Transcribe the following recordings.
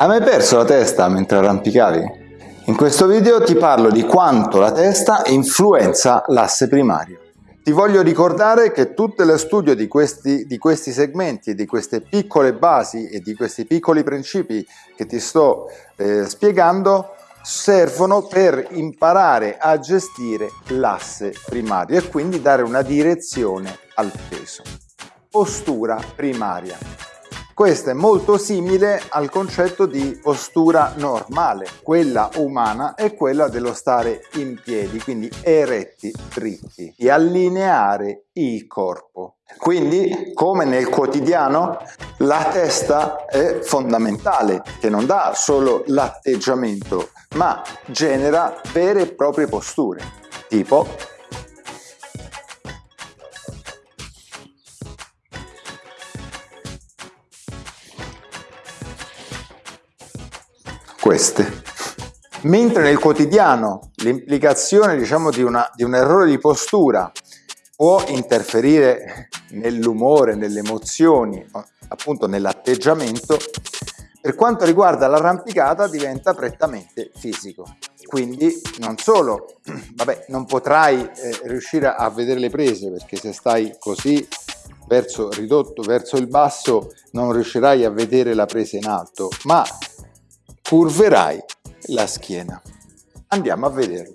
Hai mai perso la testa mentre arrampicavi? In questo video ti parlo di quanto la testa influenza l'asse primario. Ti voglio ricordare che tutto lo studio di questi, di questi segmenti, di queste piccole basi e di questi piccoli principi che ti sto eh, spiegando servono per imparare a gestire l'asse primario e quindi dare una direzione al peso. Postura primaria. Questo è molto simile al concetto di postura normale, quella umana è quella dello stare in piedi, quindi eretti, dritti, di allineare il corpo. Quindi, come nel quotidiano, la testa è fondamentale, che non dà solo l'atteggiamento, ma genera vere e proprie posture, tipo queste. Mentre nel quotidiano l'implicazione diciamo, di, una, di un errore di postura può interferire nell'umore, nelle emozioni, appunto nell'atteggiamento, per quanto riguarda l'arrampicata diventa prettamente fisico. Quindi non solo, vabbè, non potrai eh, riuscire a vedere le prese perché se stai così verso ridotto verso il basso non riuscirai a vedere la presa in alto, ma curverai la schiena. Andiamo a vederlo.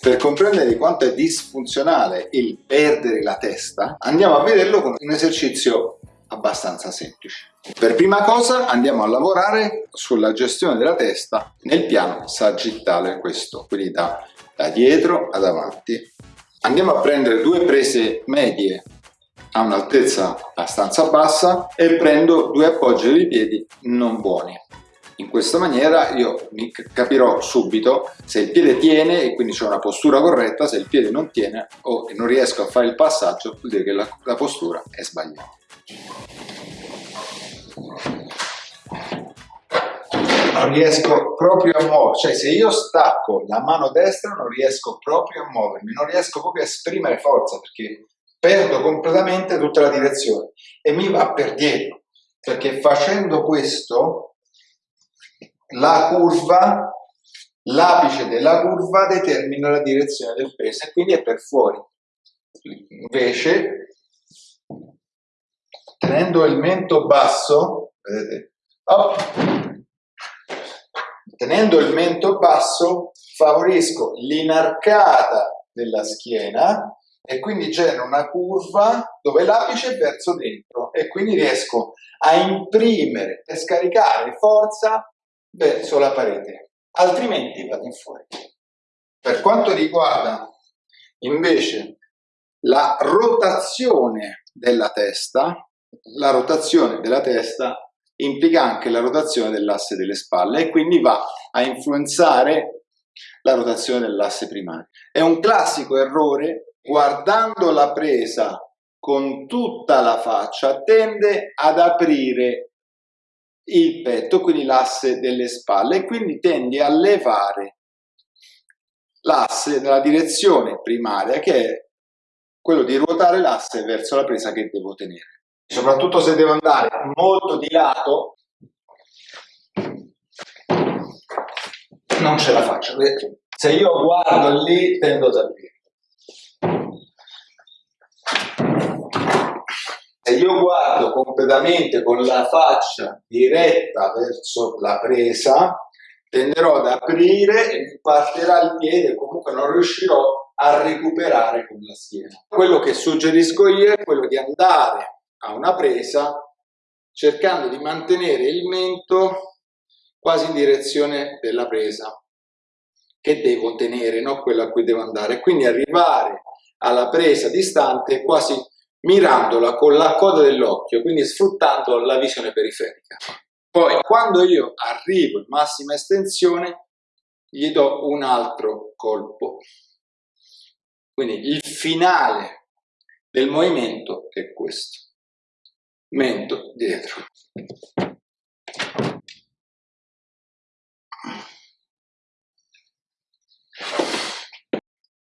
Per comprendere quanto è disfunzionale il perdere la testa, andiamo a vederlo con un esercizio abbastanza semplice. Per prima cosa andiamo a lavorare sulla gestione della testa nel piano sagittale, questo, quindi da, da dietro ad avanti. Andiamo a prendere due prese medie a un'altezza abbastanza bassa e prendo due appoggi dei piedi non buoni. In questa maniera io capirò subito se il piede tiene e quindi c'è una postura corretta, se il piede non tiene o non riesco a fare il passaggio vuol dire che la, la postura è sbagliata. Non riesco proprio a muovermi, cioè se io stacco la mano destra non riesco proprio a muovermi, non riesco proprio a esprimere forza perché perdo completamente tutta la direzione e mi va per dietro perché facendo questo la curva, l'apice della curva determina la direzione del peso e quindi è per fuori. Invece, tenendo il mento basso, vedete, oh, tenendo il mento basso favorisco l'inarcata della schiena e quindi genero una curva dove l'apice è verso dentro e quindi riesco a imprimere e scaricare forza verso la parete, altrimenti vado in fuori. Per quanto riguarda invece la rotazione della testa, la rotazione della testa implica anche la rotazione dell'asse delle spalle e quindi va a influenzare la rotazione dell'asse primario. È un classico errore, guardando la presa con tutta la faccia, tende ad aprire il petto, quindi l'asse delle spalle, e quindi tendi a levare l'asse nella direzione primaria, che è quello di ruotare l'asse verso la presa che devo tenere. Soprattutto se devo andare molto di lato, non ce la faccio. Se io guardo lì, tendo ad aprire. se io guardo completamente con la faccia diretta verso la presa, tenderò ad aprire e mi partirà il piede, comunque non riuscirò a recuperare con la schiena. Quello che suggerisco io è quello di andare a una presa cercando di mantenere il mento quasi in direzione della presa che devo tenere, non quella a cui devo andare. Quindi arrivare alla presa distante quasi mirandola con la coda dell'occhio, quindi sfruttando la visione periferica. Poi, quando io arrivo in massima estensione, gli do un altro colpo. Quindi il finale del movimento è questo. Mento dietro.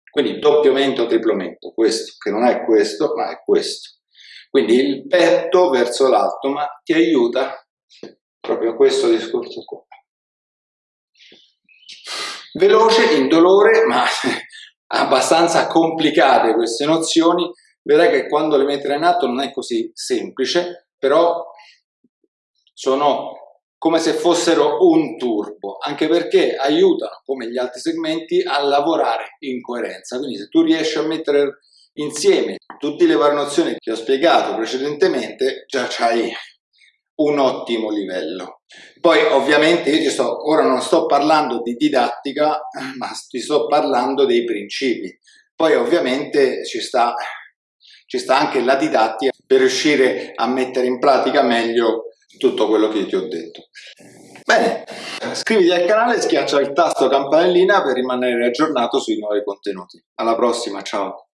Quindi doppio mento, triplo mento, questo che non è questo, ma è questo. Quindi il petto verso l'alto, ma ti aiuta proprio questo discorso qua. Veloce, indolore, ma abbastanza complicate queste nozioni, vedrai che quando le metterai in atto non è così semplice, però sono come se fossero un turbo, anche perché aiutano, come gli altri segmenti, a lavorare in coerenza. Quindi se tu riesci a mettere insieme tutte le variazioni che ho spiegato precedentemente, già c'hai un ottimo livello. Poi ovviamente io sto, ora non sto parlando di didattica, ma ti sto parlando dei principi. Poi ovviamente ci sta, ci sta anche la didattica per riuscire a mettere in pratica meglio tutto quello che ti ho detto. Bene, iscriviti al canale, schiaccia il tasto campanellina per rimanere aggiornato sui nuovi contenuti. Alla prossima, ciao!